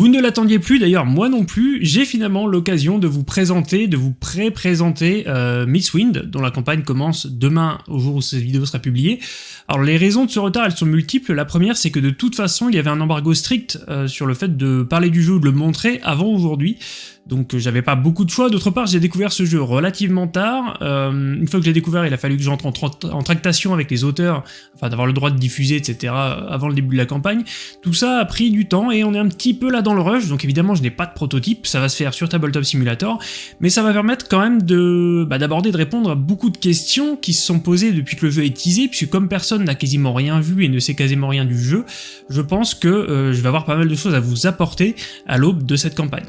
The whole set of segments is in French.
Vous ne l'attendiez plus, d'ailleurs moi non plus, j'ai finalement l'occasion de vous présenter, de vous pré-présenter euh, Miss Wind, dont la campagne commence demain au jour où cette vidéo sera publiée. Alors les raisons de ce retard, elles sont multiples. La première, c'est que de toute façon, il y avait un embargo strict euh, sur le fait de parler du jeu ou de le montrer avant aujourd'hui donc euh, j'avais pas beaucoup de choix. D'autre part, j'ai découvert ce jeu relativement tard. Euh, une fois que j'ai découvert, il a fallu que j'entre en, tractation avec les auteurs, enfin d'avoir le droit de diffuser, etc. avant le début de la campagne. Tout ça a pris du temps et on est un petit peu là dans le rush, donc évidemment je n'ai pas de prototype, ça va se faire sur Tabletop Simulator, mais ça va permettre quand même de bah, d'aborder, de répondre à beaucoup de questions qui se sont posées depuis que le jeu est teasé, puisque comme personne n'a quasiment rien vu et ne sait quasiment rien du jeu, je pense que euh, je vais avoir pas mal de choses à vous apporter à l'aube de cette campagne.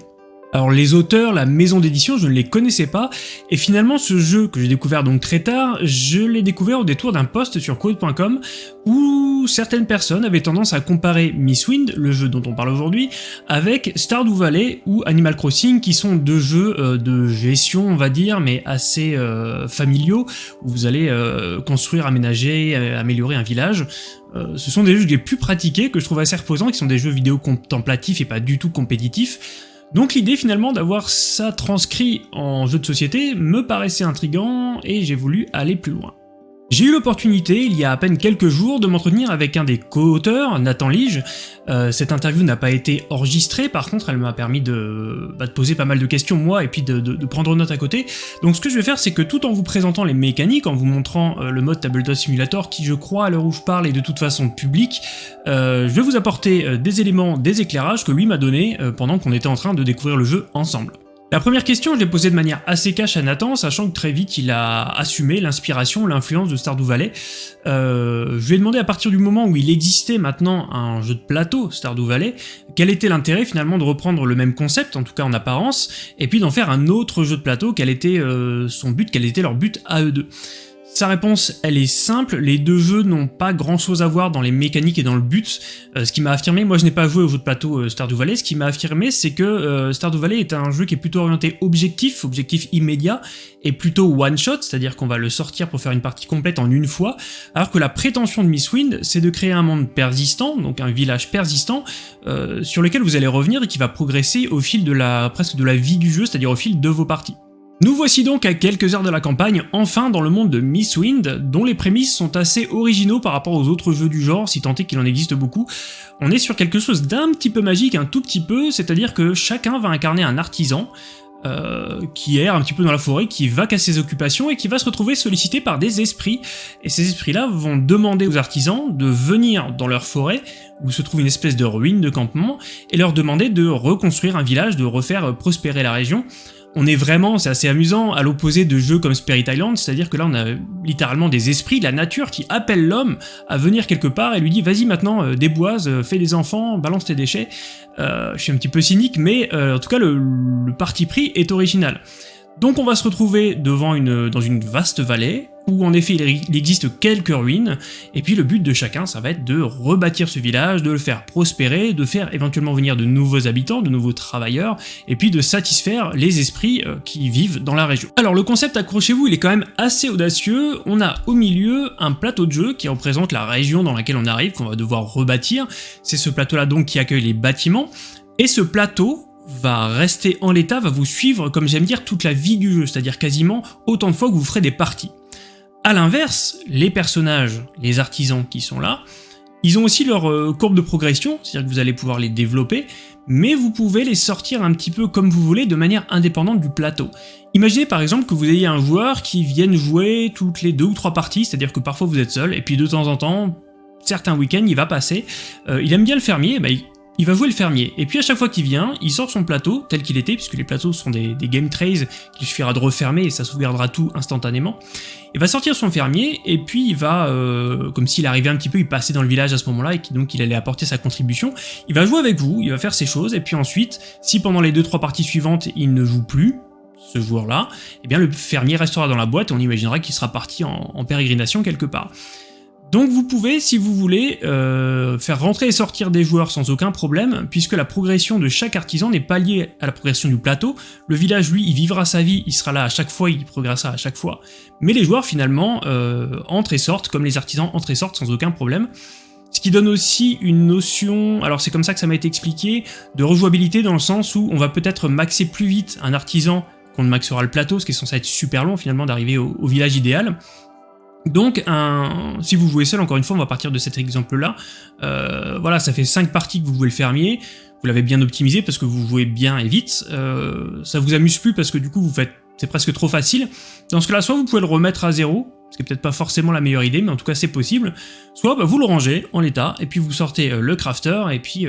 Alors les auteurs, la maison d'édition, je ne les connaissais pas, et finalement ce jeu que j'ai découvert donc très tard, je l'ai découvert au détour d'un post sur code.com où certaines personnes avaient tendance à comparer Miss Wind, le jeu dont on parle aujourd'hui, avec Stardew Valley ou Animal Crossing qui sont deux jeux euh, de gestion on va dire, mais assez euh, familiaux, où vous allez euh, construire, aménager, améliorer un village. ce sont des jeux que j'ai pu pratiquer, que je trouve assez reposants, qui sont des jeux vidéo contemplatifs et pas du tout compétitifs, donc l'idée finalement d'avoir ça transcrit en jeu de société me paraissait intrigant et j'ai voulu aller plus loin. J'ai eu l'opportunité, il y a à peine quelques jours, de m'entretenir avec un des co-auteurs, Nathan Lige. Euh, cette interview n'a pas été enregistrée, par contre elle m'a permis de, bah, poser pas mal de questions moi et puis de, prendre note à côté. Donc ce que je vais faire c'est que tout en vous présentant les mécaniques, en vous montrant euh, le mode Tabletop Simulator qui je crois à l'heure où je parle est de toute façon public, euh, je vais vous apporter des éléments, des éclairages que lui m'a donné pendant qu'on était en train de découvrir le jeu ensemble. La première question, je l'ai posée de manière assez cash à Nathan, sachant que très vite il a assumé l'inspiration, l'influence de Stardew Valley. Euh, je lui ai demandé à partir du moment où il existait maintenant un jeu de plateau, Stardew Valley, quel était l'intérêt finalement de reprendre le même concept, en tout cas en apparence, et puis d'en faire un autre jeu de plateau, quel était euh, son but, quel était leur but à eux deux. Sa réponse, elle est simple, les deux jeux n'ont pas grand chose à voir dans les mécaniques et dans le but. Euh, ce qui m'a affirmé, moi je n'ai pas joué au jeu de plateau euh, Stardew Valley, ce qui m'a affirmé c'est que euh, Stardew Valley est un jeu qui est plutôt orienté objectif, objectif immédiat, et plutôt one-shot, c'est-à-dire qu'on va le sortir pour faire une partie complète en une fois, alors que la prétention de Miss Wind, c'est de créer un monde persistant, donc un village persistant, sur lequel vous allez revenir et qui va progresser au fil de la presque de la vie du jeu, c'est-à-dire au fil de vos parties. Nous voici donc à quelques heures de la campagne, enfin dans le monde de Miss Wind, dont les prémices sont assez originaux par rapport aux autres jeux du genre, si tant est qu'il en existe beaucoup. On est sur quelque chose d'un petit peu magique, un tout petit peu, c'est-à-dire que chacun va incarner un artisan, euh, qui erre un petit peu dans la forêt, qui va à ses occupations et qui va se retrouver sollicité par des esprits. Et ces esprits-là vont demander aux artisans de venir dans leur forêt, où se trouve une espèce de ruine de campement, et leur demander de reconstruire un village, de refaire prospérer la région, on est vraiment, c'est assez amusant, à l'opposé de jeux comme Spirit Island, c'est-à-dire que là on a littéralement des esprits de la nature qui appellent l'homme à venir quelque part et lui dit vas-y maintenant euh, déboise, euh, fais des enfants, balance tes déchets. Euh, je suis un petit peu cynique, mais en tout cas le, le parti pris est original. Donc on va se retrouver devant une, dans une vaste vallée, où en effet il existe quelques ruines, et puis le but de chacun ça va être de rebâtir ce village, de le faire prospérer, de faire éventuellement venir de nouveaux habitants, de nouveaux travailleurs, et puis de satisfaire les esprits euh, qui vivent dans la région. Alors le concept, accrochez-vous, il est quand même assez audacieux, on a au milieu un plateau de jeu qui représente la région dans laquelle on arrive, qu'on va devoir rebâtir, c'est ce plateau là donc qui accueille les bâtiments, et ce plateau, va rester en l'état, va vous suivre, comme j'aime dire, toute la vie du jeu, c'est-à-dire quasiment autant de fois que vous ferez des parties. A l'inverse, les personnages, les artisans qui sont là, ils ont aussi leur euh, courbe de progression, c'est-à-dire que vous allez pouvoir les développer, mais vous pouvez les sortir un petit peu comme vous voulez de manière indépendante du plateau. Imaginez par exemple que vous ayez un joueur qui vienne jouer toutes les deux ou trois parties, c'est-à-dire que parfois vous êtes seul, et puis de temps en temps, certains week-ends, il va passer, euh, il aime bien le fermier, bah, va jouer le fermier, et puis à chaque fois qu'il vient, il sort son plateau, tel qu'il était, puisque les plateaux sont des, game trays qu'il suffira de refermer et ça sauvegardera tout instantanément. Il va sortir son fermier, et puis il va, euh, comme s'il arrivait un petit peu, il passait dans le village à ce moment-là, et donc il allait apporter sa contribution, il va jouer avec vous, il va faire ses choses, et puis ensuite, si pendant les 2-3 parties suivantes, il ne joue plus, ce joueur-là, eh bien le fermier restera dans la boîte, et on imaginera qu'il sera parti en pérégrination quelque part. Donc vous pouvez, si vous voulez, euh, faire rentrer et sortir des joueurs sans aucun problème, puisque la progression de chaque artisan n'est pas liée à la progression du plateau. Le village, lui, il vivra sa vie, il sera là à chaque fois, il progressera à chaque fois. Mais les joueurs, finalement, euh, entrent et sortent, comme les artisans entrent et sortent sans aucun problème. Ce qui donne aussi une notion, alors c'est comme ça que ça m'a été expliqué, de rejouabilité dans le sens où on va peut-être maxer plus vite un artisan qu'on ne maxera le plateau, ce qui est censé être super long finalement d'arriver au, village idéal. Donc, si vous jouez seul, encore une fois, on va partir de cet exemple-là. Euh, voilà, ça fait 5 parties que vous jouez le fermier. Vous l'avez bien optimisé parce que vous jouez bien et vite. Euh, ça vous amuse plus parce que du coup, vous faites, c'est presque trop facile. Dans ce cas-là, soit vous pouvez le remettre à zéro, ce qui est peut-être pas forcément la meilleure idée, mais en tout cas c'est possible. Soit bah, vous le rangez en l'état, et puis vous sortez euh, le crafter, et puis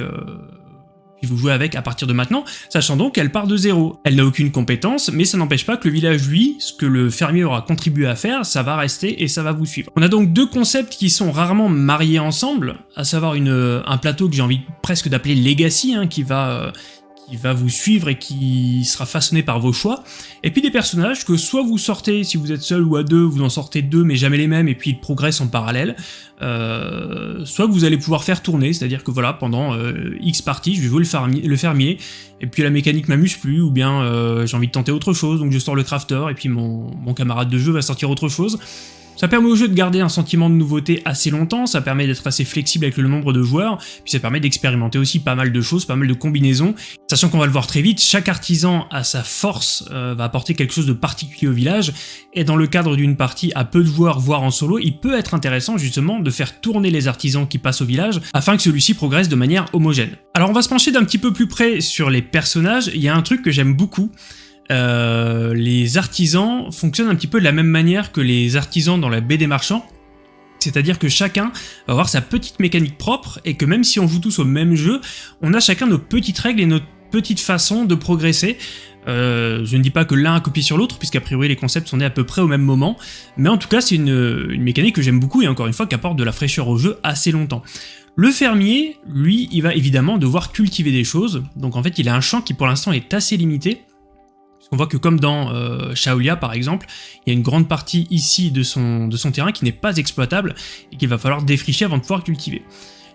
vous jouez avec à partir de maintenant, sachant donc qu'elle part de zéro. Elle n'a aucune compétence, mais ça n'empêche pas que le village, lui, ce que le fermier aura contribué à faire, ça va rester et ça va vous suivre. On a donc deux concepts qui sont rarement mariés ensemble, à savoir une, un plateau que j'ai envie presque d'appeler Legacy, hein, qui va... Euh, qui va vous suivre et qui sera façonné par vos choix, et puis des personnages que soit vous sortez, si vous êtes seul ou à deux, vous en sortez deux mais jamais les mêmes, et puis ils progressent en parallèle, euh, soit vous allez pouvoir faire tourner, c'est-à-dire que voilà, pendant euh, X parties, je vais jouer le fermier, et puis la mécanique m'amuse plus, ou bien euh, j'ai envie de tenter autre chose, donc je sors le crafter, et puis mon camarade de jeu va sortir autre chose, ça permet au jeu de garder un sentiment de nouveauté assez longtemps, ça permet d'être assez flexible avec le nombre de joueurs, puis ça permet d'expérimenter aussi pas mal de choses, pas mal de combinaisons. Sachant qu'on va le voir très vite, chaque artisan à sa force euh, va apporter quelque chose de particulier au village, et dans le cadre d'une partie à peu de joueurs, voire en solo, il peut être intéressant justement de faire tourner les artisans qui passent au village, afin que celui-ci progresse de manière homogène. Alors on va se pencher d'un petit peu plus près sur les personnages, il y a un truc que j'aime beaucoup, euh, les artisans fonctionnent un petit peu de la même manière que les artisans dans la baie des marchands, c'est-à-dire que chacun va avoir sa petite mécanique propre et que même si on joue tous au même jeu, on a chacun nos petites règles et notre petite façon de progresser. Euh, je ne dis pas que l'un a copié sur l'autre, puisqu'a priori les concepts sont nés à peu près au même moment, mais en tout cas c'est une, une, mécanique que j'aime beaucoup et encore une fois qui apporte de la fraîcheur au jeu assez longtemps. Le fermier, lui, il va évidemment devoir cultiver des choses, donc en fait il a un champ qui pour l'instant est assez limité, on voit que comme dans euh, Shaolia par exemple, il y a une grande partie ici de son, terrain qui n'est pas exploitable et qu'il va falloir défricher avant de pouvoir cultiver.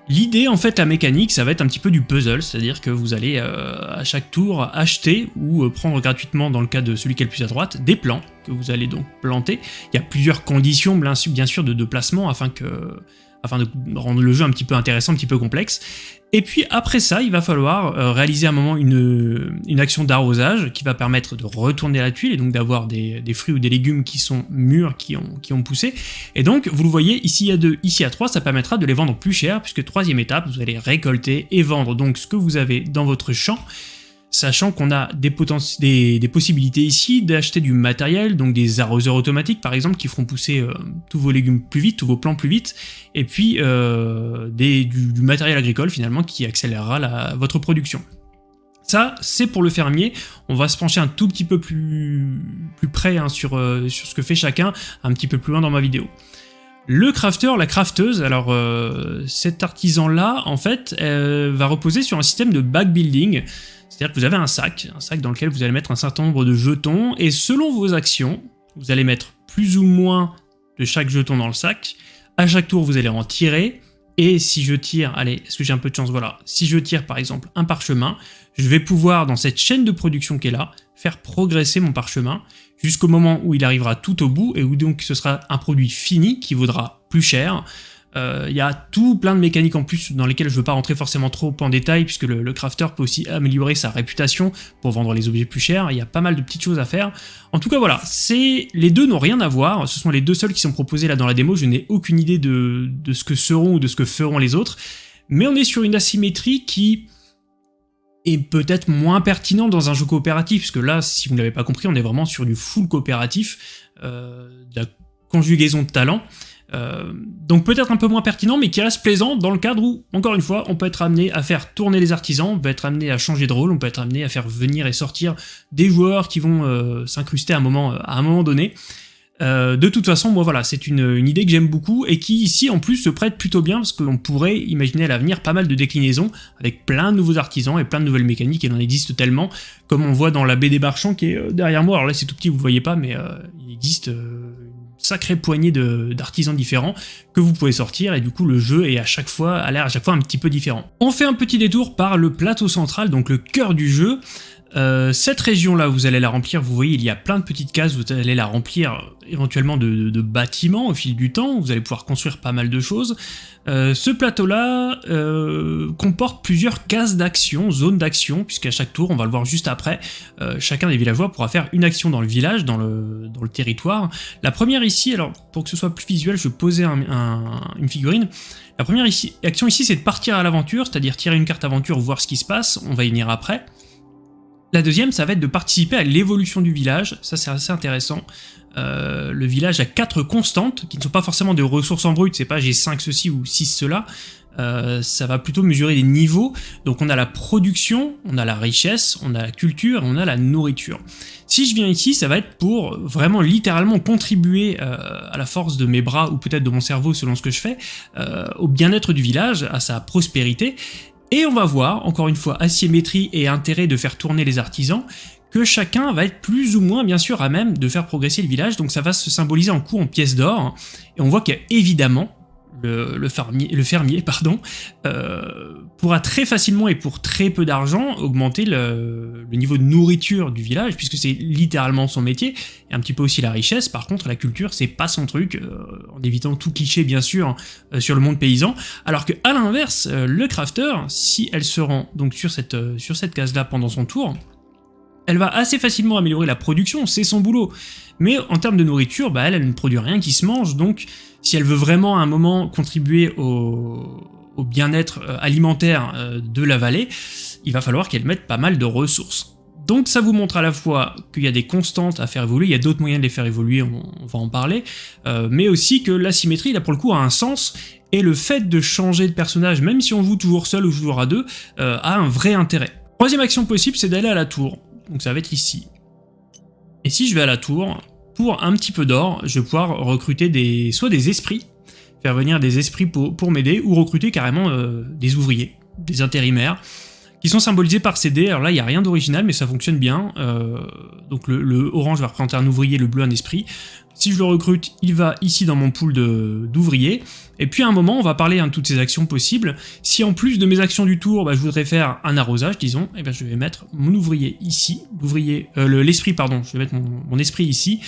L'idée, en fait, la mécanique, ça va être un petit peu du puzzle, c'est-à-dire que vous allez euh, à chaque tour acheter ou euh, prendre gratuitement, dans le cas de celui qui est le plus à droite, des plants que vous allez donc planter. Il y a plusieurs conditions, bien sûr, de, de placement afin que afin de rendre le jeu un petit peu intéressant, un petit peu complexe. Et puis après ça, il va falloir euh, réaliser à un moment une, action d'arrosage qui va permettre de retourner la tuile et donc d'avoir des, fruits ou des légumes qui sont mûrs, qui ont, poussé. Et donc, vous le voyez, ici il y a deux, ici à trois, ça permettra de les vendre plus cher, puisque troisième étape, vous allez récolter et vendre donc ce que vous avez dans votre champ sachant qu'on a des, des, possibilités ici d'acheter du matériel, donc des arroseurs automatiques par exemple, qui feront pousser euh, tous vos légumes plus vite, tous vos plants plus vite, et puis euh, du, matériel agricole finalement qui accélérera votre production. Ça, c'est pour le fermier. On va se pencher un tout petit peu plus, plus près hein, sur, euh, sur ce que fait chacun, un petit peu plus loin dans ma vidéo. Le crafter, la crafteuse, alors cet artisan-là, en fait, va reposer sur un système de backbuilding. C'est-à-dire que vous avez un sac, un sac dans lequel vous allez mettre un certain nombre de jetons, et selon vos actions, vous allez mettre plus ou moins de chaque jeton dans le sac. À chaque tour, vous allez en tirer, et si je tire, allez, est-ce que j'ai un peu de chance Voilà, si je tire par exemple un parchemin, je vais pouvoir, dans cette chaîne de production qui est là, faire progresser mon parchemin jusqu'au moment où il arrivera tout au bout et où donc ce sera un produit fini qui vaudra plus cher, il euh, y a tout plein de mécaniques en plus dans lesquelles je ne veux pas rentrer forcément trop en détail puisque le, crafter peut aussi améliorer sa réputation pour vendre les objets plus chers, il y a pas mal de petites choses à faire. En tout cas voilà, les deux n'ont rien à voir, ce sont les deux seuls qui sont proposés là dans la démo, je n'ai aucune idée de ce que seront ou de ce que feront les autres, mais on est sur une asymétrie qui est peut-être moins pertinent dans un jeu coopératif, puisque là, si vous ne l'avez pas compris, on est vraiment sur du full coopératif, euh, de la conjugaison de talents. Euh, donc peut-être un peu moins pertinent, mais qui reste plaisant dans le cadre où, encore une fois, on peut être amené à faire tourner les artisans, on peut être amené à changer de rôle, on peut être amené à faire venir et sortir des joueurs qui vont euh, s'incruster à, un moment, à un moment donné. Euh, de toute façon, moi voilà, c'est une, une, idée que j'aime beaucoup et qui ici en plus se prête plutôt bien parce qu'on pourrait imaginer à l'avenir pas mal de déclinaisons avec plein de nouveaux artisans et plein de nouvelles mécaniques, il en existe tellement, comme on voit dans la baie des Barchands qui est derrière moi, alors là c'est tout petit, vous voyez pas, mais il existe sacrée poignée d'artisans différents que vous pouvez sortir et du coup le jeu est à chaque fois a l'air à chaque fois un petit peu différent. On fait un petit détour par le plateau central, donc le cœur du jeu. Euh, cette région-là, vous allez la remplir, vous voyez, il y a plein de petites cases, vous allez la remplir euh, éventuellement de, bâtiments au fil du temps, vous allez pouvoir construire pas mal de choses. Euh, ce plateau-là comporte plusieurs cases d'action, zones d'action, puisqu'à chaque tour, on va le voir juste après, chacun des villageois pourra faire une action dans le village, dans le, dans le territoire. La première ici, alors pour que ce soit plus visuel, je vais poser une figurine. La première action ici, c'est de partir à l'aventure, c'est-à-dire tirer une carte aventure, voir ce qui se passe, on va y venir après. La deuxième, ça va être de participer à l'évolution du village, ça c'est assez intéressant. Euh, le village a quatre constantes, qui ne sont pas forcément des ressources en brut, c'est pas j'ai 5 ceci ou 6 cela, euh, ça va plutôt mesurer des niveaux. Donc on a la production, on a la richesse, on a la culture on a la nourriture. Si je viens ici, ça va être pour vraiment littéralement contribuer euh, à la force de mes bras ou peut-être de mon cerveau selon ce que je fais, au bien-être du village, à sa prospérité. Et on va voir, encore une fois, asymétrie et intérêt de faire tourner les artisans, que chacun va être plus ou moins bien sûr à même de faire progresser le village, donc ça va se symboliser en coup en pièces d'or, et on voit qu'il le, fermier, euh, pourra très facilement et pour très peu d'argent augmenter le, niveau de nourriture du village, puisque c'est littéralement son métier, et un petit peu aussi la richesse. Par contre, la culture, c'est pas son truc, euh, en évitant tout cliché bien sûr euh, sur le monde paysan, alors que à l'inverse, le crafter, si elle se rend donc sur cette, cette case-là pendant son tour, elle va assez facilement améliorer la production, c'est son boulot. Mais en termes de nourriture, bah elle ne produit rien qui se mange, donc si elle veut vraiment à un moment contribuer au, bien-être euh, alimentaire euh, de la vallée, il va falloir qu'elle mette pas mal de ressources. Donc ça vous montre à la fois qu'il y a des constantes à faire évoluer, il y a d'autres moyens de les faire évoluer, on, va en parler, euh, mais aussi que l'asymétrie, là pour le coup, a un sens, et le fait de changer de personnage, même si on joue toujours seul ou toujours à deux, a un vrai intérêt. Troisième action possible, c'est d'aller à la tour, donc ça va être ici. Et si je vais à la tour, pour un petit peu d'or, je vais pouvoir recruter des, soit des esprits, faire venir des esprits pour, m'aider, ou recruter carrément euh, des ouvriers, des intérimaires, qui sont symbolisés par CD. Alors là, il n'y a rien d'original, mais ça fonctionne bien. Euh, donc le, orange va représenter un ouvrier, le bleu un esprit. Si je le recrute, il va ici dans mon pool d'ouvriers. Et puis à un moment, on va parler de toutes ces actions possibles. Si en plus de mes actions du tour, bah, je voudrais faire un arrosage, disons, et eh bien je vais mettre mon ouvrier ici, l'ouvrier, euh, l'esprit, pardon, je vais mettre mon, esprit ici,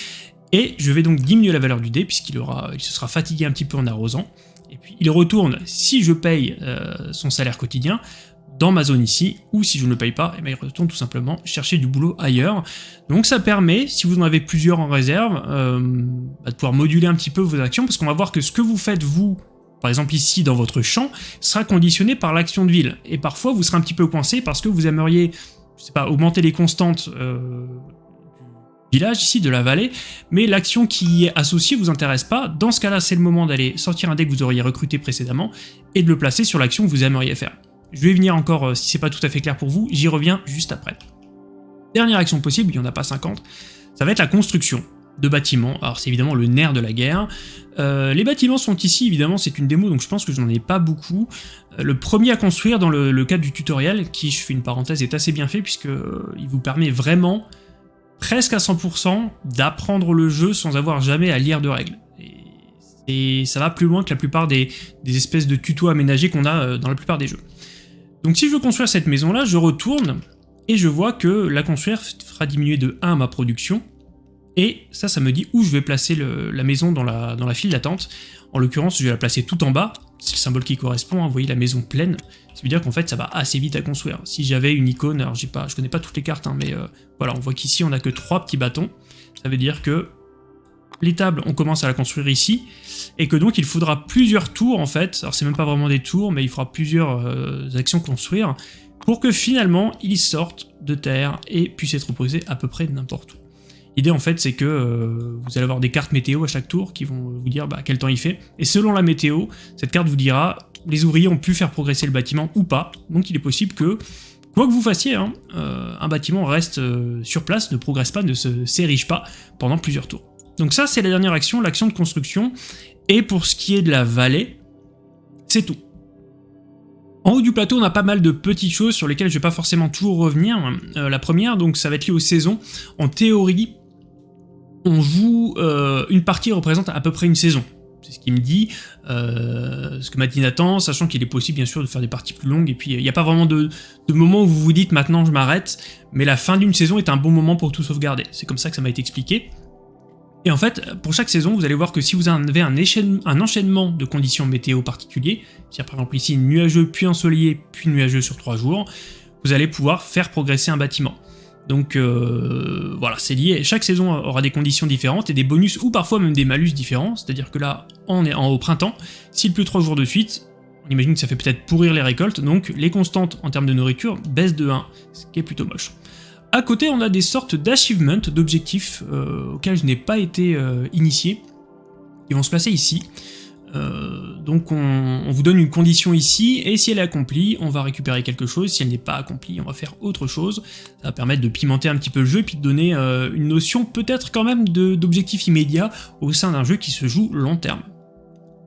et je vais donc diminuer la valeur du dé, puisqu'il se sera fatigué un petit peu en arrosant. Et puis il retourne, si je paye euh, son salaire quotidien, dans ma zone ici, ou si je ne le paye pas, eh bien il retourne tout simplement chercher du boulot ailleurs. Donc ça permet, si vous en avez plusieurs en réserve, euh, bah, de pouvoir moduler un petit peu vos actions, parce qu'on va voir que ce que vous faites vous, par exemple ici dans votre champ, sera conditionné par l'action de ville. Et parfois vous serez un petit peu coincé parce que vous aimeriez, je sais pas, augmenter les constantes euh, village ici, de la vallée, mais l'action qui y est associée vous intéresse pas. Dans ce cas-là, c'est le moment d'aller sortir un dé que vous auriez recruté précédemment et de le placer sur l'action que vous aimeriez faire. Je vais venir encore, euh, si c'est pas tout à fait clair pour vous, j'y reviens juste après. Dernière action possible, il n'y en a pas 50, ça va être la construction de bâtiments. Alors c'est évidemment le nerf de la guerre. Euh, les bâtiments sont ici, évidemment, c'est une démo, donc je pense que je n'en ai pas beaucoup. Euh, le premier à construire dans le, cadre du tutoriel, qui, je fais une parenthèse, est assez bien fait, puisqu'il vous permet vraiment, presque à 100%, d'apprendre le jeu sans avoir jamais à lire de règles. Et, ça va plus loin que la plupart des espèces de tutos aménagés qu'on a dans la plupart des jeux. Donc si je veux construire cette maison-là, je retourne, et je vois que la construire fera diminuer de 1 ma production, et ça, ça me dit où je vais placer la maison dans la, file d'attente. En l'occurrence, je vais la placer tout en bas, c'est le symbole qui correspond, hein, vous voyez la maison pleine, ça veut dire qu'en fait ça va assez vite à construire. Si j'avais une icône, alors pas, je connais pas toutes les cartes, hein, mais euh, voilà, on voit qu'ici on a que trois petits bâtons, ça veut dire que les tables, on commence à la construire ici, et que donc il faudra plusieurs tours en fait, alors c'est même pas vraiment des tours, mais il faudra plusieurs euh, actions construire, pour que finalement il sorte de terre et puisse être posé à peu près n'importe où. L'idée en fait c'est que euh, vous allez avoir des cartes météo à chaque tour qui vont vous dire bah, quel temps il fait, et selon la météo, cette carte vous dira les ouvriers ont pu faire progresser le bâtiment ou pas, donc il est possible que Quoi que vous fassiez, hein, euh, un bâtiment reste sur place, ne progresse pas, ne s'érige pas pendant plusieurs tours. Donc ça, c'est la dernière action, l'action de construction. Et pour ce qui est de la vallée, c'est tout. En haut du plateau, on a pas mal de petites choses sur lesquelles je vais pas forcément toujours revenir. Euh, la première, donc, ça va être lié aux saisons. En théorie, on joue... Euh, une partie représente à peu près une saison. c'est ce qu'il me dit, euh, ce que m'a dit Nathan, sachant qu'il est possible bien sûr de faire des parties plus longues, et puis il n'y a pas vraiment de, moment où vous vous dites maintenant je m'arrête, mais la fin d'une saison est un bon moment pour tout sauvegarder, c'est comme ça que ça m'a été expliqué. Et en fait, pour chaque saison, vous allez voir que si vous avez un, enchaînement de conditions météo particuliers, c'est-à-dire par exemple ici nuageux puis ensoleillé puis nuageux sur 3 jours, vous allez pouvoir faire progresser un bâtiment. Donc euh, voilà, c'est lié, chaque saison aura des conditions différentes et des bonus ou parfois même des malus différents, c'est-à-dire que là, on est en, au printemps, s'il pleut 3 jours de suite, on imagine que ça fait peut-être pourrir les récoltes, donc les constantes en termes de nourriture baissent de 1, ce qui est plutôt moche. À côté, on a des sortes d'achievements, d'objectifs euh, auxquels je n'ai pas été euh, initié, qui vont se placer ici. Euh, donc on, vous donne une condition ici, et si elle est accomplie, on va récupérer quelque chose, si elle n'est pas accomplie, on va faire autre chose. Ça va permettre de pimenter un petit peu le jeu, et puis de donner une notion peut-être quand même d'objectif immédiat au sein d'un jeu qui se joue long terme.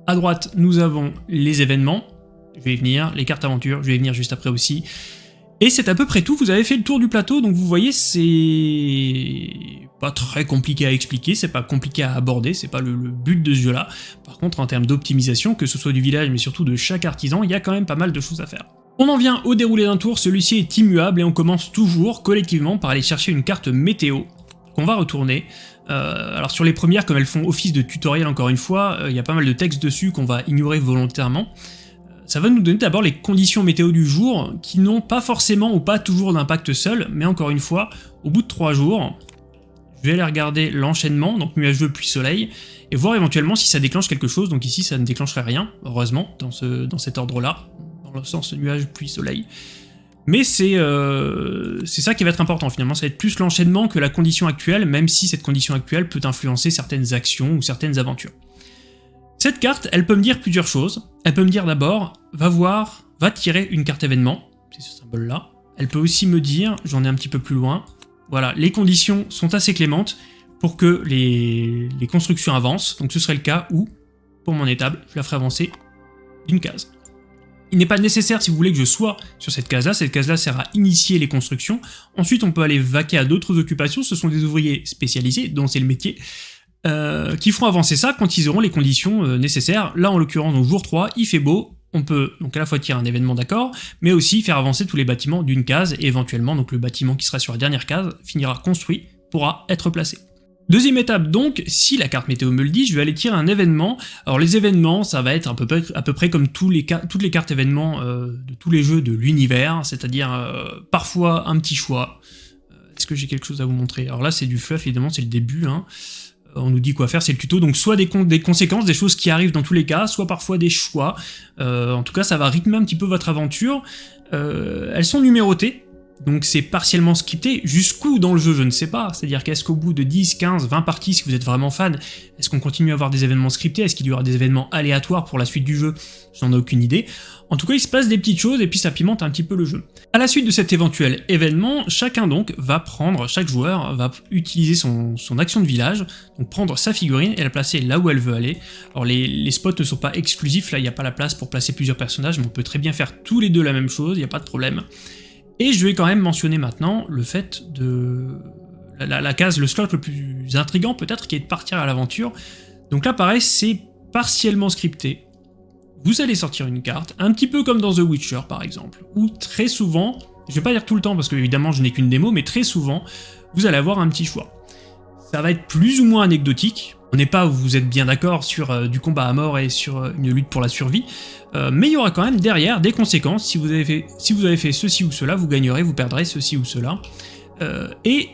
À droite, nous avons les événements, je vais y venir, les cartes aventures, je vais y venir juste après aussi, et c'est à peu près tout, vous avez fait le tour du plateau, donc vous voyez, c'est pas très compliqué à expliquer, c'est pas compliqué à aborder, c'est pas le, but de ce jeu-là. Par contre, en termes d'optimisation, que ce soit du village, mais surtout de chaque artisan, il y a quand même pas mal de choses à faire. On en vient au déroulé d'un tour, celui-ci est immuable et on commence toujours collectivement par aller chercher une carte météo qu'on va retourner. Euh, alors sur les premières, comme elles font office de tutoriel encore une fois, euh, il y a pas mal de textes dessus qu'on va ignorer volontairement ça va nous donner d'abord les conditions météo du jour, qui n'ont pas forcément ou pas toujours d'impact seul, mais encore une fois, au bout de 3 jours, je vais aller regarder l'enchaînement, donc nuageux puis soleil, et voir éventuellement si ça déclenche quelque chose, donc ici ça ne déclencherait rien, heureusement, dans, ce, dans cet ordre-là, dans le sens nuage puis soleil. Mais euh, c'est ça qui va être important finalement, ça va être plus l'enchaînement que la condition actuelle, même si cette condition actuelle peut influencer certaines actions ou certaines aventures. Cette carte, elle peut me dire plusieurs choses. Elle peut me dire d'abord, va voir, va tirer une carte événement, c'est ce symbole-là. Elle peut aussi me dire, j'en ai un petit peu plus loin, voilà, les conditions sont assez clémentes pour que les, constructions avancent, donc ce serait le cas où, pour mon étable, je la ferai avancer d'une case. Il n'est pas nécessaire, si vous voulez, que je sois sur cette case-là. Cette case-là sert à initier les constructions. Ensuite, on peut aller vaquer à d'autres occupations. Ce sont des ouvriers spécialisés, dont c'est le métier. Euh, qui feront avancer ça quand ils auront les conditions euh, nécessaires. Là, en l'occurrence, au jour 3, il fait beau, on peut donc à la fois tirer un événement d'accord, mais aussi faire avancer tous les bâtiments d'une case, et éventuellement, donc le bâtiment qui sera sur la dernière case finira construit, pourra être placé. Deuxième étape donc, si la carte météo me le dit, je vais aller tirer un événement. Alors les événements, ça va être à peu près, à peu près comme tous les, toutes les cartes événements euh, de tous les jeux de l'univers, c'est-à-dire parfois un petit choix. Est-ce que j'ai quelque chose à vous montrer? Alors là c'est du fluff, évidemment c'est le début, hein on nous dit quoi faire, c'est le tuto, donc soit des, conséquences, des choses qui arrivent dans tous les cas, soit parfois des choix. Euh, en tout cas, ça va rythmer un petit peu votre aventure. Euh, elles sont numérotées, donc c'est partiellement scripté. Jusqu'où dans le jeu, je ne sais pas. C'est-à-dire qu'est-ce qu'au bout de 10, 15, 20 parties, si vous êtes vraiment fan, est-ce qu'on continue à avoir des événements scriptés? Est-ce qu'il y aura des événements aléatoires pour la suite du jeu? J'en ai aucune idée. En tout cas, il se passe des petites choses et puis ça pimente un petit peu le jeu. À la suite de cet éventuel événement, chacun donc va prendre, chaque joueur va utiliser son, action de village, donc prendre sa figurine et la placer là où elle veut aller. Alors les, spots ne sont pas exclusifs, là il n'y a pas la place pour placer plusieurs personnages, mais on peut très bien faire tous les deux la même chose, il n'y a pas de problème. Et je vais quand même mentionner maintenant le fait de... La, case, le slot le plus intrigant peut-être, qui est de partir à l'aventure. Donc là pareil, c'est partiellement scripté, vous allez sortir une carte, un petit peu comme dans The Witcher par exemple, où très souvent, je vais pas dire tout le temps parce que évidemment je n'ai qu'une démo, mais très souvent, vous allez avoir un petit choix. Ça va être plus ou moins anecdotique, on n'est pas vous êtes bien d'accord sur euh, du combat à mort et sur euh, une lutte pour la survie, euh, mais il y aura quand même derrière des conséquences, si vous, avez fait, si vous avez fait ceci ou cela, vous gagnerez, vous perdrez ceci ou cela, et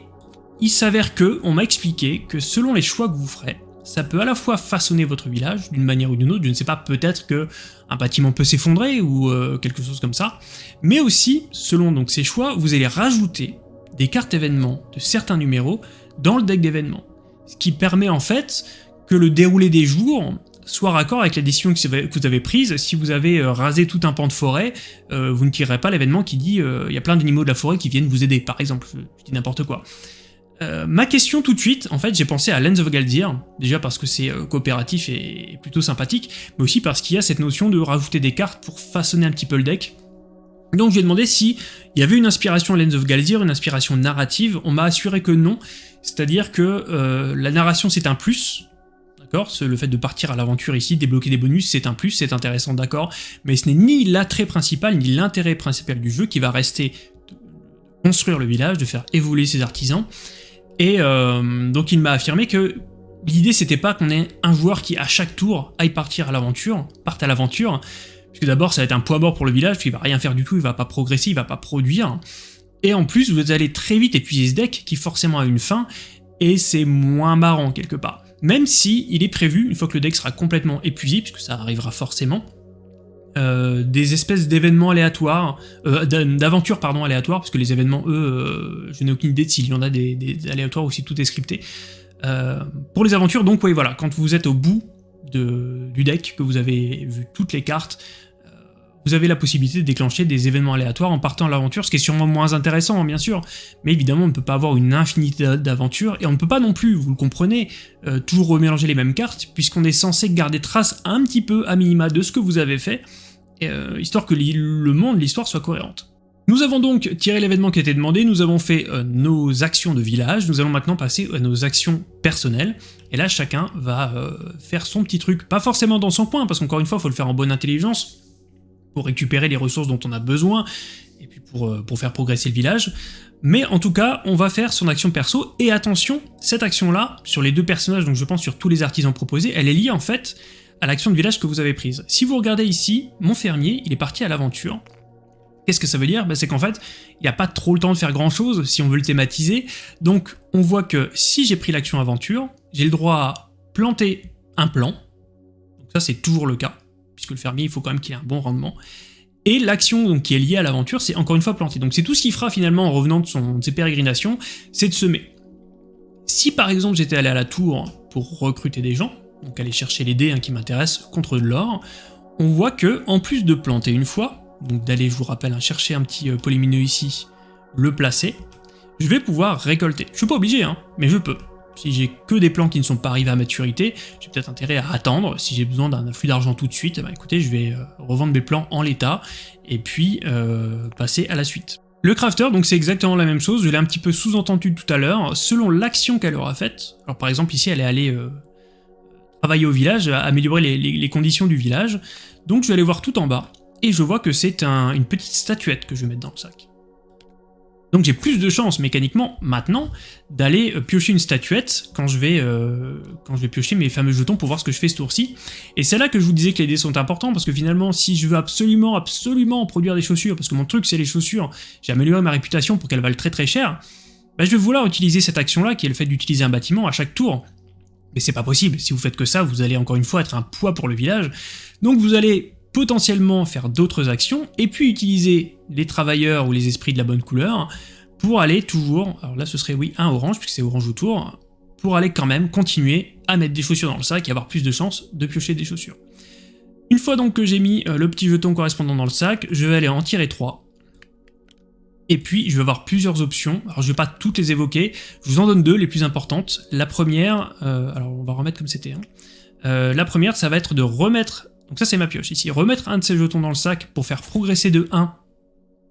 il s'avère que, on m'a expliqué que selon les choix que vous ferez, ça peut à la fois façonner votre village d'une manière ou d'une autre, je ne sais pas, peut-être que un bâtiment peut s'effondrer ou quelque chose comme ça, mais aussi, selon donc ces choix, vous allez rajouter des cartes événements de certains numéros dans le deck d'événements, ce qui permet en fait que le déroulé des jours soit raccord avec la décision que vous avez prise. Si vous avez euh, rasé tout un pan de forêt, euh, vous ne tirerez pas l'événement qui dit il y a plein d'animaux de la forêt qui viennent vous aider, par exemple, je dis n'importe quoi. Euh, ma question tout de suite, en fait, j'ai pensé à Lens of Galdir, déjà parce que c'est euh, coopératif et, plutôt sympathique, mais aussi parce qu'il y a cette notion de rajouter des cartes pour façonner un petit peu le deck. Donc j'ai demandé si il y avait une inspiration à Lens of Galdir, une inspiration narrative, on m'a assuré que non, c'est-à-dire que euh, la narration c'est un plus, D'accord? Le fait de partir à l'aventure ici, débloquer des bonus, c'est un plus, c'est intéressant, d'accord, mais ce n'est ni l'attrait principal, ni l'intérêt principal du jeu qui va rester de construire le village, de faire évoluer ses artisans, et euh, donc il m'a affirmé que l'idée c'était pas qu'on ait un joueur qui à chaque tour aille partir à l'aventure, parte à l'aventure, puisque d'abord ça va être un poids mort pour le village, puis il va rien faire du tout, il va pas progresser, il va pas produire, et en plus vous allez très vite épuiser ce deck qui forcément a une fin, et c'est moins marrant quelque part même si il est prévu, une fois que le deck sera complètement épuisé, puisque ça arrivera forcément, euh, des espèces d'événements aléatoires, euh, d'aventures pardon aléatoires, parce que les événements, eux, euh, je n'ai aucune idée s'il y en a des, aléatoires ou si tout est scripté. pour les aventures, donc oui voilà, quand vous êtes au bout du deck, que vous avez vu toutes les cartes, vous avez la possibilité de déclencher des événements aléatoires en partant à l'aventure, ce qui est sûrement moins intéressant, hein, bien sûr, mais évidemment, on ne peut pas avoir une infinité d'aventures, et on ne peut pas non plus, vous le comprenez, euh, toujours remélanger les mêmes cartes, puisqu'on est censé garder trace un petit peu, à minima, de ce que vous avez fait, euh, histoire que le monde, l'histoire soit cohérente. Nous avons donc tiré l'événement qui était demandé, nous avons fait euh, nos actions de village, nous allons maintenant passer à nos actions personnelles, et là chacun va faire son petit truc, pas forcément dans son coin, parce qu'encore une fois, il faut le faire en bonne intelligence, pour récupérer les ressources dont on a besoin, et puis pour, euh, pour faire progresser le village. Mais en tout cas, on va faire son action perso, et attention, cette action-là, sur les deux personnages, donc je pense sur tous les artisans proposés, elle est liée en fait à l'action de village que vous avez prise. Si vous regardez ici, mon fermier, il est parti à l'aventure. Qu'est-ce que ça veut dire? Ben, C'est qu'en fait, il n'y a pas trop le temps de faire grand chose si on veut le thématiser, donc on voit que si j'ai pris l'action aventure, j'ai le droit à planter un plan, ça c'est toujours le cas, puisque le fermier, il faut quand même qu'il ait un bon rendement. Et l'action qui est liée à l'aventure, c'est encore une fois planter. Donc c'est tout ce qu'il fera finalement en revenant de, son, ses pérégrinations, c'est de semer. Si par exemple j'étais allé à la tour pour recruter des gens, donc aller chercher les dés hein, qui m'intéressent contre de l'or, on voit que en plus de planter une fois, donc d'aller, je vous rappelle, hein, chercher un petit euh, polymineux ici, le placer, je vais pouvoir récolter. Je suis pas obligé, hein, mais je peux. Si j'ai que des plans qui ne sont pas arrivés à maturité, j'ai peut-être intérêt à attendre. Si j'ai besoin d'un flux d'argent tout de suite, bah écoutez, je vais euh, revendre mes plans en l'état, et puis euh, passer à la suite. Le crafter, donc c'est exactement la même chose, je l'ai un petit peu sous-entendu tout à l'heure, selon l'action qu'elle aura faite, alors par exemple ici elle est allée euh, travailler au village, améliorer les, conditions du village, donc je vais aller voir tout en bas, et je vois que c'est une petite statuette que je vais mettre dans le sac. Donc j'ai plus de chances mécaniquement maintenant d'aller euh, piocher une statuette quand je, vais, euh, quand je vais piocher mes fameux jetons pour voir ce que je fais ce tour-ci. Et c'est là que je vous disais que les dés sont importants parce que finalement si je veux absolument absolument produire des chaussures, parce que mon truc c'est les chaussures, j'ai amélioré ma réputation pour qu'elles valent très très cher, bah, je vais vouloir utiliser cette action-là qui est le fait d'utiliser un bâtiment à chaque tour. Mais c'est pas possible, si vous faites que ça, vous allez encore une fois être un poids pour le village. Donc vous allez potentiellement faire d'autres actions, et puis utiliser les travailleurs ou les esprits de la bonne couleur pour aller toujours, alors là ce serait oui un orange, puisque c'est orange autour, pour aller quand même continuer à mettre des chaussures dans le sac et avoir plus de chances de piocher des chaussures. Une fois donc que j'ai mis euh, le petit jeton correspondant dans le sac, je vais aller en tirer 3. Et puis je vais avoir plusieurs options, alors je vais pas toutes les évoquer, je vous en donne deux, les plus importantes. La première, euh, alors on va remettre comme c'était, hein. euh, la première ça va être de remettre donc ça c'est ma pioche ici. Remettre un de ces jetons dans le sac pour faire progresser de 1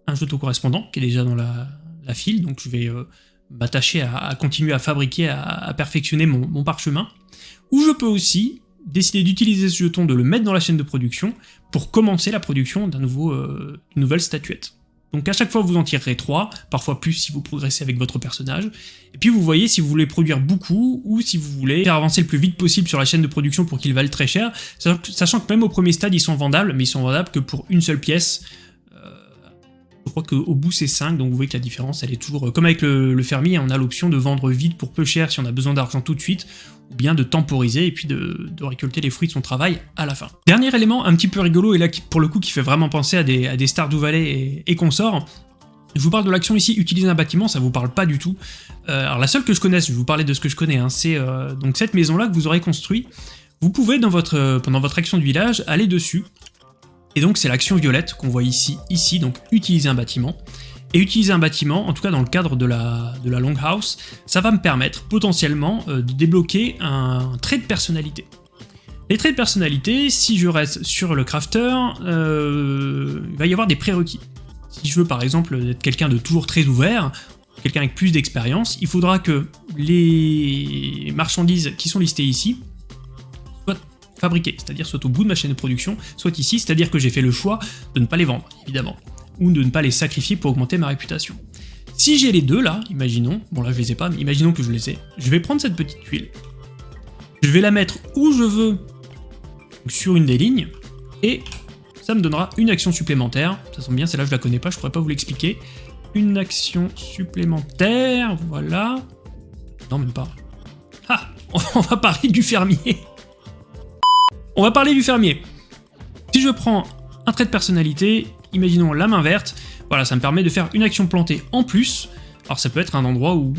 un jeton correspondant qui est déjà dans la, file, donc je vais euh, m'attacher à, continuer à fabriquer, à, perfectionner mon, parchemin. Ou je peux aussi décider d'utiliser ce jeton, de le mettre dans la chaîne de production pour commencer la production d'un euh, nouvelle statuette. Donc à chaque fois vous en tirerez 3, parfois plus si vous progressez avec votre personnage, et puis vous voyez si vous voulez produire beaucoup, ou si vous voulez faire avancer le plus vite possible sur la chaîne de production pour qu'ils valent très cher, sachant que même au premier stade ils sont vendables, mais ils sont vendables que pour une seule pièce, je crois qu'au bout c'est 5, donc vous voyez que la différence elle est toujours... Euh, comme avec le, fermier, on a l'option de vendre vite pour peu cher si on a besoin d'argent tout de suite, ou bien de temporiser et puis de, récolter les fruits de son travail à la fin. Dernier élément un petit peu rigolo, et là pour le coup qui fait vraiment penser à des, à des Stardew Valley et, consorts, je vous parle de l'action ici, utiliser un bâtiment, ça vous parle pas du tout. Euh, alors la seule que je connaisse, je vais vous parler de ce que je connais, hein, c'est euh, donc cette maison-là que vous aurez construit. Vous pouvez, pendant votre action de village, aller dessus, et donc c'est l'action violette qu'on voit ici, ici, donc utiliser un bâtiment. Et utiliser un bâtiment, en tout cas dans le cadre de la, de la Longhouse, ça va me permettre potentiellement euh, de débloquer un, trait de personnalité. Les traits de personnalité, si je reste sur le crafter, euh, il va y avoir des prérequis. Si je veux par exemple être quelqu'un de toujours très ouvert, quelqu'un avec plus d'expérience, il faudra que les marchandises qui sont listées ici fabriquer, c'est-à-dire soit au bout de ma chaîne de production, soit ici, c'est-à-dire que j'ai fait le choix de ne pas les vendre, évidemment, ou de ne pas les sacrifier pour augmenter ma réputation. Si j'ai les deux là, imaginons, bon là je les ai pas, mais imaginons que je les ai, je vais prendre cette petite tuile, je vais la mettre où je veux, sur une des lignes, et ça me donnera une action supplémentaire, ça sent bien, celle-là je la connais pas, je pourrais pas vous l'expliquer, une action supplémentaire, voilà, non même pas, ah, on va parler du fermier On va parler du fermier Si je prends un trait de personnalité, imaginons la main verte, voilà, ça me permet de faire une action plantée en plus. Alors ça peut être un endroit où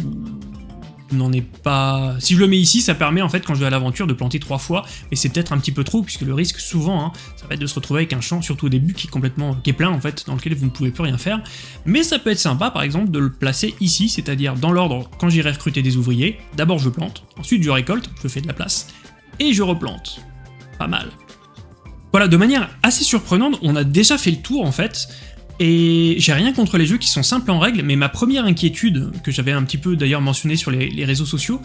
n'en est pas... Si je le mets ici, ça permet en fait quand je vais à l'aventure de planter trois fois, mais c'est peut-être un petit peu trop, puisque le risque souvent, hein, ça va être de se retrouver avec un champ, surtout au début, qui est complètement qui est plein en fait, dans lequel vous ne pouvez plus rien faire. Mais ça peut être sympa par exemple de le placer ici, c'est-à-dire dans l'ordre quand j'irai recruter des ouvriers, d'abord je plante, ensuite je récolte, je fais de la place, et je replante. Pas mal. Voilà, de manière assez surprenante, on a déjà fait le tour en fait, et j'ai rien contre les jeux qui sont simples en règle, mais ma première inquiétude, que j'avais un petit peu d'ailleurs mentionné sur les, réseaux sociaux,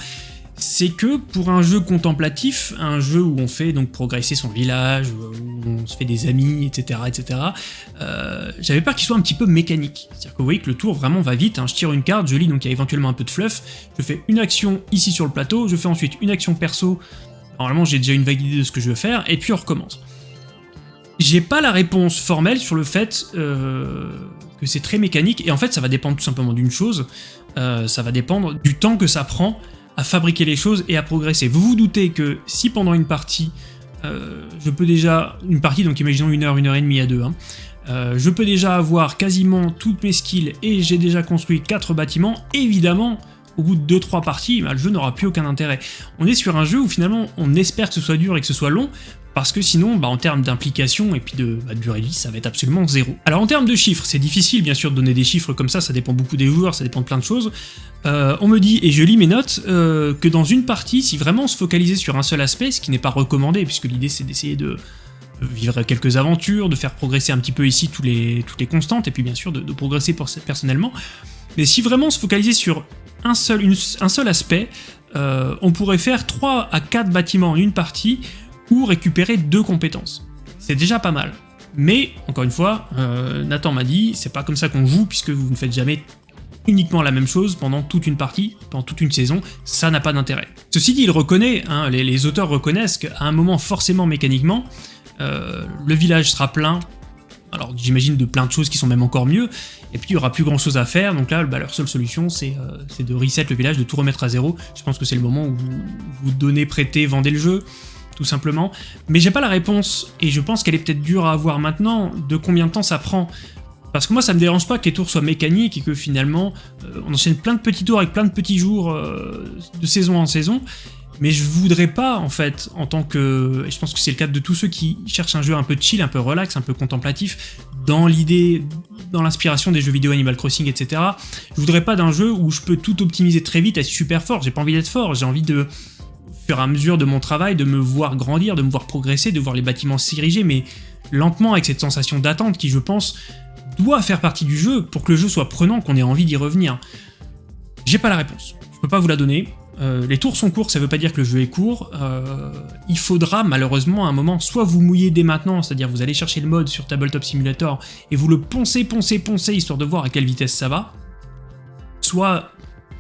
c'est que pour un jeu contemplatif, un jeu où on fait donc progresser son village, où on se fait des amis, etc., etc., euh, j'avais peur qu'il soit un petit peu mécanique. C'est-à-dire que vous voyez que le tour vraiment va vite, hein. je tire une carte, je lis, donc il y a éventuellement un peu de fluff, je fais une action ici sur le plateau, je fais ensuite une action perso, normalement j'ai déjà une vague idée de ce que je veux faire, et puis on recommence. J'ai pas la réponse formelle sur le fait euh, que c'est très mécanique, et en fait ça va dépendre tout simplement d'une chose, euh, ça va dépendre du temps que ça prend à fabriquer les choses et à progresser. Vous vous doutez que si pendant une partie, euh, je peux déjà, une partie donc imaginons une heure, une heure et demie à deux, hein, je peux déjà avoir quasiment toutes mes skills et j'ai déjà construit quatre bâtiments, évidemment, au bout de 2-3 parties, bah, le jeu n'aura plus aucun intérêt. On est sur un jeu où finalement on espère que ce soit dur et que ce soit long, parce que sinon, bah, en termes d'implication et puis de, bah, durée de vie, ça va être absolument zéro. Alors en termes de chiffres, c'est difficile bien sûr de donner des chiffres comme ça, ça dépend beaucoup des joueurs, ça dépend de plein de choses. Euh, on me dit, et je lis mes notes, euh, que dans une partie, si vraiment on se focalisait sur un seul aspect, ce qui n'est pas recommandé, puisque l'idée c'est d'essayer de vivre quelques aventures, de faire progresser un petit peu ici toutes les constantes, et puis bien sûr de, progresser personnellement, mais si vraiment on se focalisait sur un seul, aspect, euh, on pourrait faire 3 à 4 bâtiments en une partie, ou récupérer deux compétences. C'est déjà pas mal. Mais, encore une fois, euh, Nathan m'a dit, c'est pas comme ça qu'on joue, puisque vous ne faites jamais uniquement la même chose pendant toute une partie, pendant toute une saison, ça n'a pas d'intérêt. Ceci dit, il reconnaît, hein, les, auteurs reconnaissent qu'à un moment, forcément mécaniquement, euh, le village sera plein, alors j'imagine de plein de choses qui sont même encore mieux, et puis il y aura plus grand chose à faire, donc là bah, leur seule solution euh, c'est de reset le village, de tout remettre à zéro, je pense que c'est le moment où vous, donnez, prêtez, vendez le jeu, tout simplement. Mais j'ai pas la réponse, et je pense qu'elle est peut-être dure à avoir maintenant, de combien de temps ça prend? Parce que moi, ça me dérange pas que les tours soient mécaniques et que finalement, euh, on enchaîne plein de petits tours avec plein de petits jours euh, de saison en saison, mais je voudrais pas, en fait, en tant que... Je pense que c'est le cas de tous ceux qui cherchent un jeu un peu chill, un peu relax, un peu contemplatif, dans l'idée, dans l'inspiration des jeux vidéo Animal Crossing, etc. Je voudrais pas d'un jeu où je peux tout optimiser très vite, être super fort, j'ai pas envie d'être fort, j'ai envie de fur et à mesure de mon travail, de me voir grandir, de me voir progresser, de voir les bâtiments s'ériger, mais lentement avec cette sensation d'attente qui, je pense, doit faire partie du jeu pour que le jeu soit prenant, qu'on ait envie d'y revenir. J'ai pas la réponse, je peux pas vous la donner. Euh, les tours sont courts, ça veut pas dire que le jeu est court. Euh, il faudra malheureusement à un moment soit vous mouiller dès maintenant, c'est-à-dire vous allez chercher le mode sur Tabletop Simulator et vous le poncez, poncez, poncez histoire de voir à quelle vitesse ça va, soit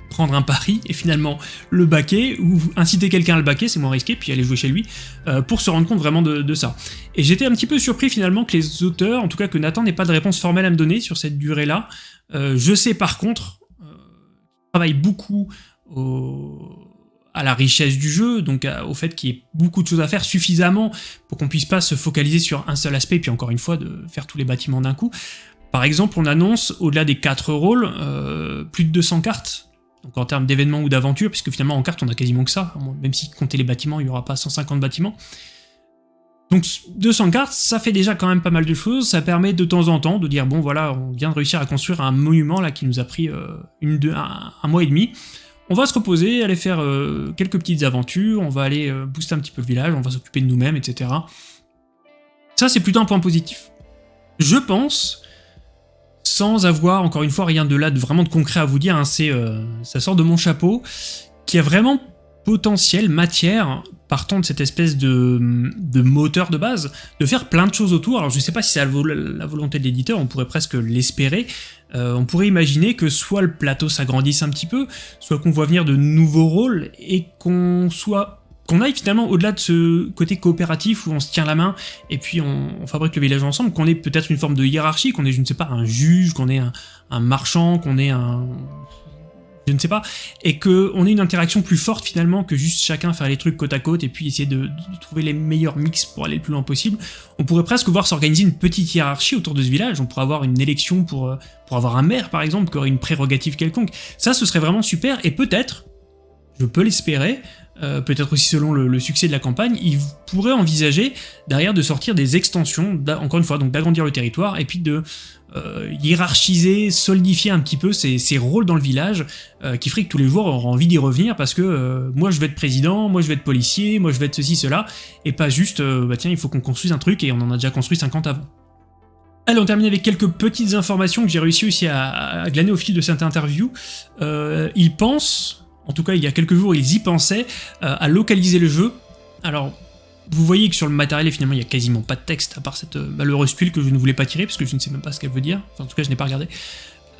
prendre un pari et finalement le baquer, ou inciter quelqu'un à le baquer, c'est moins risqué, puis aller jouer chez lui, euh, pour se rendre compte vraiment de, ça. Et j'étais un petit peu surpris finalement que les auteurs, en tout cas que Nathan n'ait pas de réponse formelle à me donner sur cette durée-là. Je sais par contre, travaille beaucoup à la richesse du jeu, donc au fait qu'il y ait beaucoup de choses à faire suffisamment pour qu'on puisse pas se focaliser sur un seul aspect, puis encore une fois de faire tous les bâtiments d'un coup. Par exemple, on annonce, au-delà des 4 rôles, plus de 200 cartes donc en termes d'événements ou d'aventures, puisque finalement en carte on a quasiment que ça, même si compter les bâtiments, il n'y aura pas 150 bâtiments. Donc 200 cartes, ça fait déjà quand même pas mal de choses, ça permet de temps en temps de dire bon voilà, on vient de réussir à construire un monument là qui nous a pris euh, un, mois et demi, on va se reposer, aller faire euh, quelques petites aventures, on va aller euh, booster un petit peu le village, on va s'occuper de nous-mêmes, etc. Ça c'est plutôt un point positif. Je pense sans avoir, encore une fois, rien de là de vraiment de concret à vous dire, hein, c'est euh, ça sort de mon chapeau, qui a vraiment potentiel, matière, partant de cette espèce de, moteur de base, de faire plein de choses autour. Alors je sais pas si c'est la, volonté de l'éditeur, on pourrait presque l'espérer. Euh, on pourrait imaginer que soit le plateau s'agrandisse un petit peu, soit qu'on voit venir de nouveaux rôles et qu'on soit qu'on aille finalement au-delà de ce côté coopératif où on se tient la main et puis on, fabrique le village ensemble, qu'on ait peut-être une forme de hiérarchie, qu'on ait, je ne sais pas, un juge, qu'on ait un marchand, qu'on ait un je ne sais pas, et qu'on ait une interaction plus forte finalement que juste chacun faire les trucs côte à côte et puis essayer de, trouver les meilleurs mix pour aller le plus loin possible. On pourrait presque voir s'organiser une petite hiérarchie autour de ce village, on pourrait avoir une élection pour, euh, pour avoir un maire par exemple, qui aurait une prérogative quelconque. Ça ce serait vraiment super, et peut-être, je peux l'espérer, euh, peut-être aussi selon le, succès de la campagne, il pourrait envisager derrière de sortir des extensions, encore une fois, donc d'agrandir le territoire, et puis de euh, hiérarchiser, solidifier un petit peu ses, rôles dans le village, euh, qui ferait que tous les joueurs auront envie d'y revenir, parce que moi je vais être président, moi je vais être policier, moi je vais être ceci, cela, et pas juste, bah tiens, il faut qu'on construise un truc, et on en a déjà construit 50 avant. Allez, on termine avec quelques petites informations que j'ai réussi aussi à, glaner au fil de cette interview. il pense, en tout cas il y a quelques jours, ils y pensaient euh, à localiser le jeu. Alors, vous voyez que sur le matériel, finalement, il n'y a quasiment pas de texte, à part cette euh, malheureuse tuile que je ne voulais pas tirer, parce que je ne sais même pas ce qu'elle veut dire. En tout cas, je n'ai pas regardé.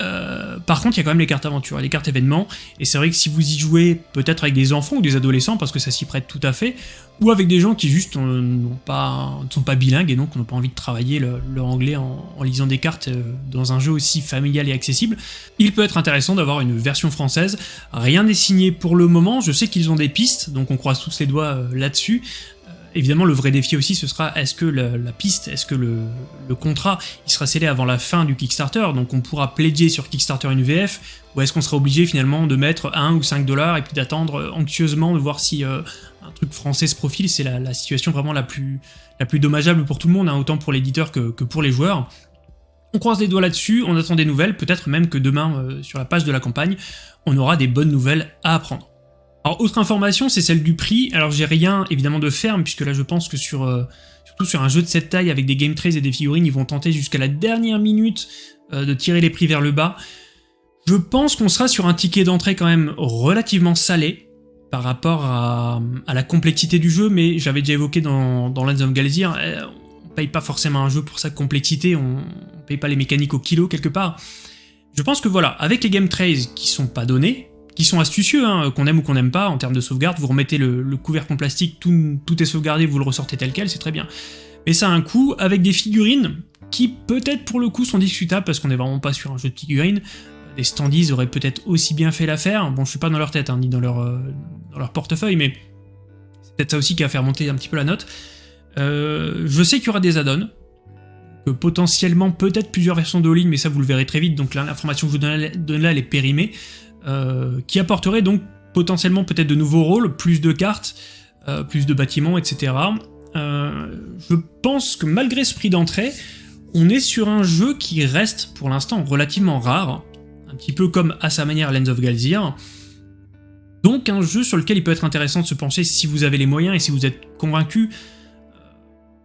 Euh, par contre, il y a quand même les cartes aventure les cartes événements, et c'est vrai que si vous y jouez peut-être avec des enfants ou des adolescents, parce que ça s'y prête tout à fait, ou avec des gens qui juste n'ont pas, ne sont pas bilingues et donc n'ont pas envie de travailler leur anglais en, lisant des cartes euh, dans un jeu aussi familial et accessible, il peut être intéressant d'avoir une version française. Rien n'est signé pour le moment, je sais qu'ils ont des pistes, donc on croise tous les doigts euh, là-dessus, évidemment, le vrai défi aussi, ce sera est-ce que la, piste, est-ce que le, contrat, il sera scellé avant la fin du Kickstarter, donc on pourra pledger sur Kickstarter une VF, ou est-ce qu'on sera obligé finalement de mettre 1 ou 5 dollars et puis d'attendre anxieusement de voir si euh, un truc français se profile, c'est la, situation vraiment la plus, la plus dommageable pour tout le monde, hein, autant pour l'éditeur que, pour les joueurs. On croise les doigts là-dessus, on attend des nouvelles, peut-être même que demain, euh, sur la page de la campagne, on aura des bonnes nouvelles à apprendre. Alors, autre information, c'est celle du prix. Alors, j'ai rien, évidemment, de ferme, puisque là, je pense que sur, euh, surtout sur un jeu de cette taille, avec des game trays et des figurines, ils vont tenter jusqu'à la dernière minute euh, de tirer les prix vers le bas. Je pense qu'on sera sur un ticket d'entrée quand même relativement salé par rapport à, la complexité du jeu, mais j'avais déjà évoqué dans, dans Lands of Galzir, euh, on paye pas forcément un jeu pour sa complexité, on, on paye pas les mécaniques au kilo quelque part. Je pense que voilà, avec les game trays qui sont pas donnés, qui sont astucieux, hein, qu'on aime ou qu'on n'aime pas, en termes de sauvegarde, vous remettez le, couvercle en plastique, tout, est sauvegardé, vous le ressortez tel quel, c'est très bien. Mais ça a un coût, avec des figurines, qui peut-être pour le coup sont discutables, parce qu'on n'est vraiment pas sur un jeu de figurines, les standees auraient peut-être aussi bien fait l'affaire, bon je suis pas dans leur tête, hein, ni dans leur, euh, dans leur portefeuille, mais c'est peut-être ça aussi qui va faire monter un petit peu la note. Euh, je sais qu'il y aura des add-ons, que potentiellement peut-être plusieurs versions de all mais ça vous le verrez très vite, donc l'information que je vous donne là, elle est périmée. Euh, qui apporterait donc potentiellement peut-être de nouveaux rôles, plus de cartes, euh, plus de bâtiments, etc. Euh, je pense que malgré ce prix d'entrée, on est sur un jeu qui reste pour l'instant relativement rare, un petit peu comme à sa manière Lens of Galzir, donc un jeu sur lequel il peut être intéressant de se pencher si vous avez les moyens et si vous êtes convaincu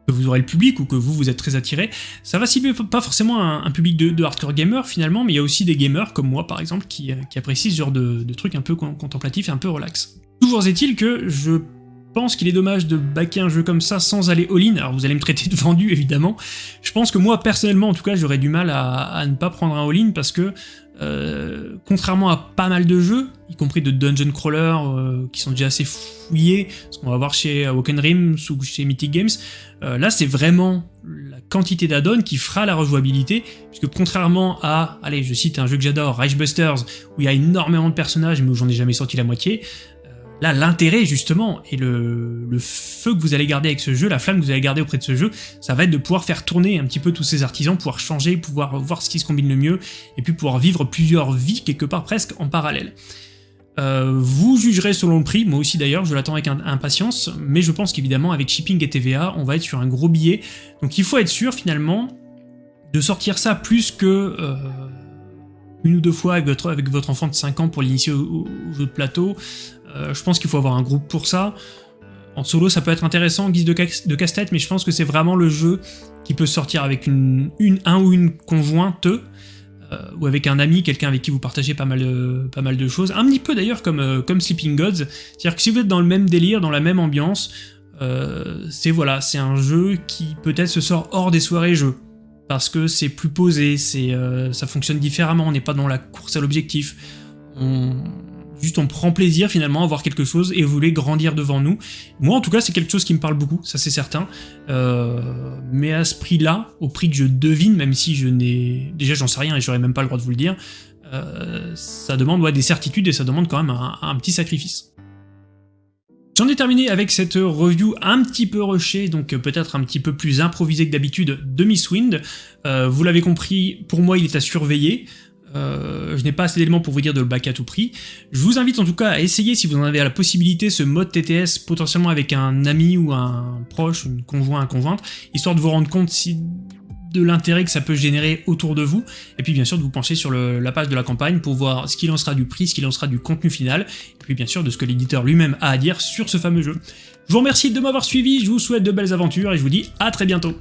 que vous aurez le public ou que vous, vous êtes très attiré. Ça va cibler pas forcément un, public de, hardcore gamer finalement, mais il y a aussi des gamers comme moi par exemple qui, euh, apprécient ce genre de, trucs un peu contemplatifs et un peu relax. Toujours est-il que je pense qu'il est dommage de backer un jeu comme ça sans aller all-in, alors vous allez me traiter de vendu évidemment, je pense que moi personnellement en tout cas j'aurais du mal à, ne pas prendre un all-in parce que euh, contrairement à pas mal de jeux, y compris de dungeon crawler euh, qui sont déjà assez fouillés, ce qu'on va voir chez Awoken Rims ou chez Mythic Games, euh, là c'est vraiment la quantité d'add-ons qui fera la rejouabilité, puisque contrairement à, allez je cite un jeu que j'adore, Reichbusters, où il y a énormément de personnages mais où j'en ai jamais sorti la moitié, Là, l'intérêt, justement, et le, feu que vous allez garder avec ce jeu, la flamme que vous allez garder auprès de ce jeu, ça va être de pouvoir faire tourner un petit peu tous ces artisans, pouvoir changer, pouvoir voir ce qui se combine le mieux, et puis pouvoir vivre plusieurs vies, quelque part presque, en parallèle. Euh, vous jugerez selon le prix, moi aussi d'ailleurs, je l'attends avec impatience, mais je pense qu'évidemment, avec shipping et TVA, on va être sur un gros billet, donc il faut être sûr, finalement, de sortir ça plus que... Euh, une ou deux fois avec votre, avec votre enfant de 5 ans pour l'initier au, jeu de plateau, euh, je pense qu'il faut avoir un groupe pour ça. En solo, ça peut être intéressant en guise de, casse-tête, mais je pense que c'est vraiment le jeu qui peut sortir avec une, un ou une conjointe, euh, ou avec un ami, quelqu'un avec qui vous partagez pas mal, de, pas mal de choses. Un petit peu d'ailleurs comme, comme Sleeping Gods, c'est-à-dire que si vous êtes dans le même délire, dans la même ambiance, c'est voilà, c'est un jeu qui peut-être se sort hors des soirées jeux parce que c'est plus posé, ça fonctionne différemment, on n'est pas dans la course à l'objectif. Juste on prend plaisir finalement à voir quelque chose et voulez grandir devant nous. Moi en tout cas c'est quelque chose qui me parle beaucoup, ça c'est certain. Euh, mais à ce prix-là, au prix que je devine, même si je n'ai... Déjà j'en sais rien et j'aurais même pas le droit de vous le dire, euh, ça demande des certitudes et ça demande quand même un, petit sacrifice. J'en ai terminé avec cette review un petit peu rushée, donc peut-être un petit peu plus improvisée que d'habitude de Miss Wind. Euh, vous l'avez compris, pour moi il est à surveiller. Euh, je n'ai pas assez d'éléments pour vous dire de le back à tout prix. Je vous invite en tout cas à essayer, si vous en avez la possibilité, ce mode TTS potentiellement avec un ami ou un proche, une conjoint, un conjointe, histoire de vous rendre compte si de l'intérêt que ça peut générer autour de vous, et puis bien sûr de vous pencher sur la page de la campagne pour voir ce qu'il en sera du prix, ce qu'il en sera du contenu final, et puis bien sûr de ce que l'éditeur lui-même a à dire sur ce fameux jeu. Je vous remercie de m'avoir suivi, je vous souhaite de belles aventures, et je vous dis à très bientôt